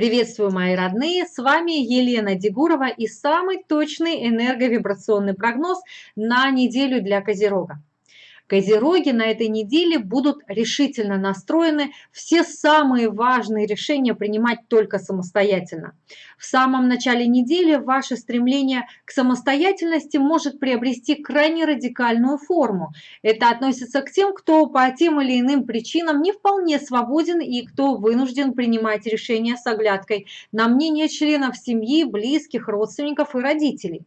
Приветствую, мои родные! С вами Елена Дегурова и самый точный энерговибрационный прогноз на неделю для Козерога. Козероги на этой неделе будут решительно настроены все самые важные решения принимать только самостоятельно. В самом начале недели ваше стремление к самостоятельности может приобрести крайне радикальную форму. Это относится к тем, кто по тем или иным причинам не вполне свободен и кто вынужден принимать решения с оглядкой на мнение членов семьи, близких, родственников и родителей.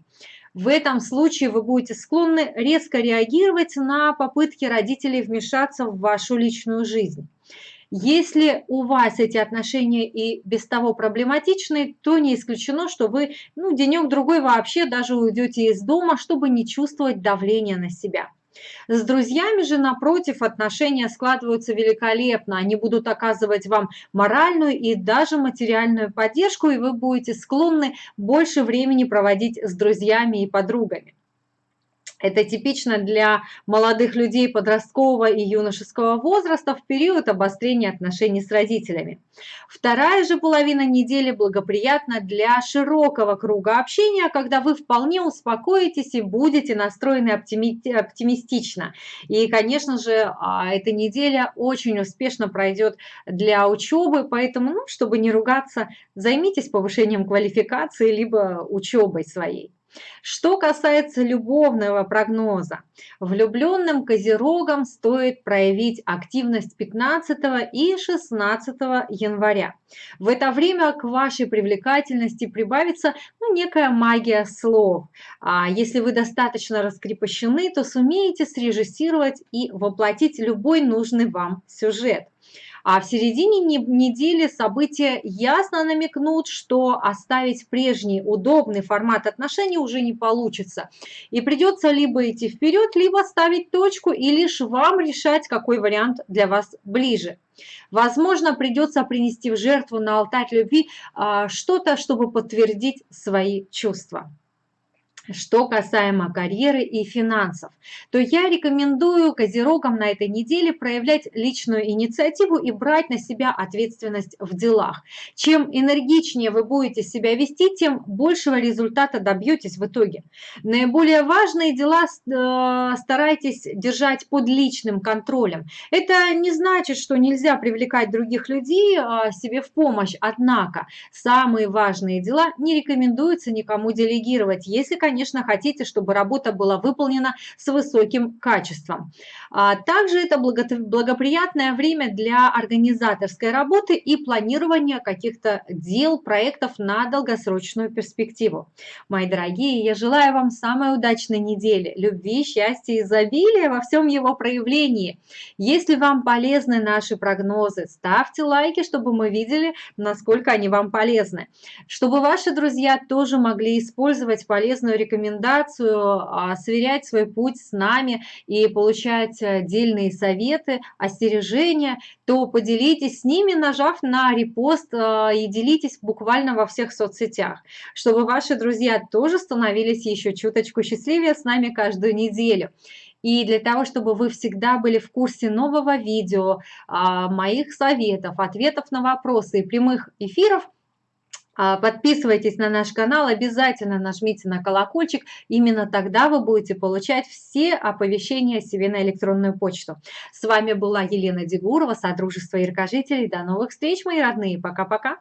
В этом случае вы будете склонны резко реагировать на попытки родителей вмешаться в вашу личную жизнь. Если у вас эти отношения и без того проблематичны, то не исключено, что вы ну, денек-другой вообще даже уйдете из дома, чтобы не чувствовать давления на себя. С друзьями же, напротив, отношения складываются великолепно. Они будут оказывать вам моральную и даже материальную поддержку, и вы будете склонны больше времени проводить с друзьями и подругами. Это типично для молодых людей подросткового и юношеского возраста в период обострения отношений с родителями. Вторая же половина недели благоприятна для широкого круга общения, когда вы вполне успокоитесь и будете настроены оптимистично. И, конечно же, а, эта неделя очень успешно пройдет для учебы, поэтому, ну, чтобы не ругаться, займитесь повышением квалификации либо учебой своей. Что касается любовного прогноза, влюбленным козерогам стоит проявить активность 15 и 16 января. В это время к вашей привлекательности прибавится ну, некая магия слов. А если вы достаточно раскрепощены, то сумеете срежиссировать и воплотить любой нужный вам сюжет. А в середине недели события ясно намекнут, что оставить прежний удобный формат отношений уже не получится. И придется либо идти вперед, либо ставить точку, и лишь вам решать, какой вариант для вас ближе. Возможно, придется принести в жертву на алтарь любви а, что-то, чтобы подтвердить свои чувства. Что касаемо карьеры и финансов, то я рекомендую козерогам на этой неделе проявлять личную инициативу и брать на себя ответственность в делах. Чем энергичнее вы будете себя вести, тем большего результата добьетесь в итоге. Наиболее важные дела э, старайтесь держать под личным контролем. Это не значит, что нельзя привлекать других людей а, себе в помощь, однако самые важные дела не рекомендуется никому делегировать, если, конечно, конечно, хотите, чтобы работа была выполнена с высоким качеством. А также это благоприятное время для организаторской работы и планирования каких-то дел, проектов на долгосрочную перспективу. Мои дорогие, я желаю вам самой удачной недели, любви, счастья, изобилия во всем его проявлении. Если вам полезны наши прогнозы, ставьте лайки, чтобы мы видели, насколько они вам полезны. Чтобы ваши друзья тоже могли использовать полезную рекомендацию, а, сверять свой путь с нами и получать отдельные советы, остережения, то поделитесь с ними, нажав на репост а, и делитесь буквально во всех соцсетях, чтобы ваши друзья тоже становились еще чуточку счастливее с нами каждую неделю. И для того, чтобы вы всегда были в курсе нового видео, а, моих советов, ответов на вопросы и прямых эфиров, подписывайтесь на наш канал, обязательно нажмите на колокольчик, именно тогда вы будете получать все оповещения себе на электронную почту. С вами была Елена Дегурова, Содружество Иркожителей. До новых встреч, мои родные. Пока-пока.